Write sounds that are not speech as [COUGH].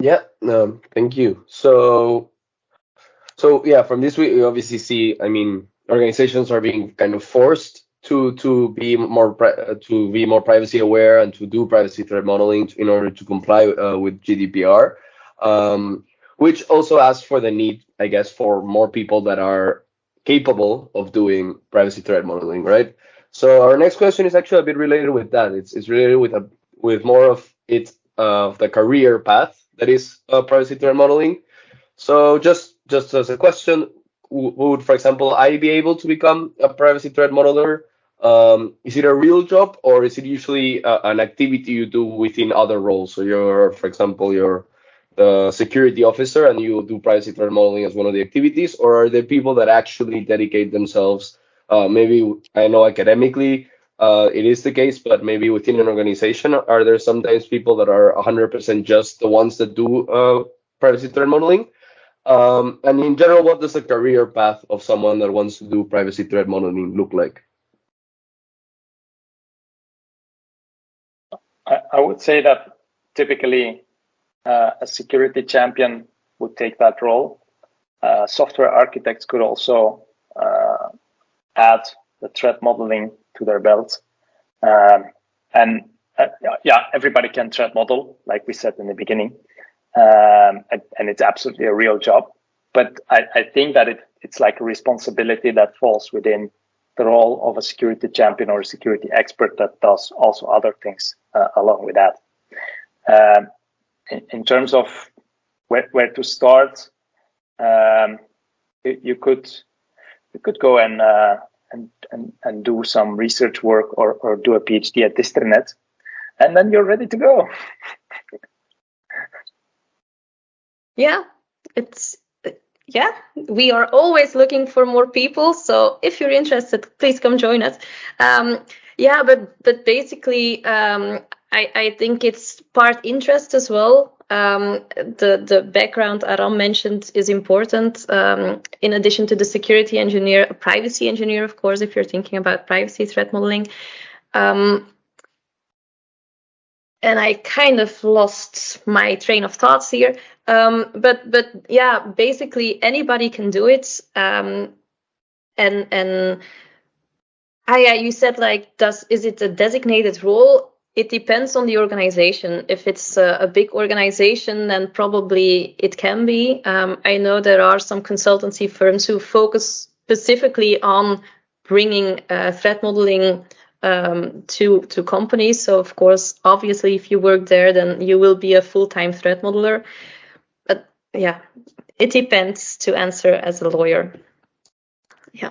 Yeah, um, thank you. So, so yeah, from this week we obviously see. I mean, organizations are being kind of forced to to be more to be more privacy aware and to do privacy threat modeling in order to comply uh, with GDPR, um, which also asks for the need, I guess, for more people that are capable of doing privacy threat modeling, right? So our next question is actually a bit related with that. It's it's related with a with more of it of the career path that is uh, privacy threat modeling. So just just as a question, would for example I be able to become a privacy threat modeler um, is it a real job or is it usually uh, an activity you do within other roles? So you're, for example, you're the security officer and you do privacy threat modeling as one of the activities, or are there people that actually dedicate themselves? Uh, maybe I know academically uh, it is the case, but maybe within an organization, are there sometimes people that are 100% just the ones that do uh, privacy threat modeling? Um, and in general, what does the career path of someone that wants to do privacy threat modeling look like? I, I would say that typically uh, a security champion would take that role. Uh, software architects could also uh, add the threat modeling to their belts. Um, and uh, yeah, everybody can threat model, like we said in the beginning. Um, and, and, it's absolutely a real job. But I, I think that it, it's like a responsibility that falls within the role of a security champion or a security expert that does also other things uh, along with that. Um, in, in, terms of where, where to start, um, you, you, could you could go and, uh, and and and do some research work or, or do a PhD at Distrinet, and then you're ready to go. [LAUGHS] yeah, it's yeah, we are always looking for more people. So if you're interested, please come join us. Um, yeah, but but basically, um, I I think it's part interest as well. Um, the the background Aram mentioned is important. Um, in addition to the security engineer, a privacy engineer, of course, if you're thinking about privacy threat modeling. Um, and I kind of lost my train of thoughts here. Um, but but yeah, basically anybody can do it. Um, and and I, yeah, you said like, does is it a designated role? it depends on the organization. If it's a, a big organization, then probably it can be. Um, I know there are some consultancy firms who focus specifically on bringing uh, threat modeling um, to to companies. So of course, obviously, if you work there, then you will be a full time threat modeler. But yeah, it depends to answer as a lawyer. Yeah.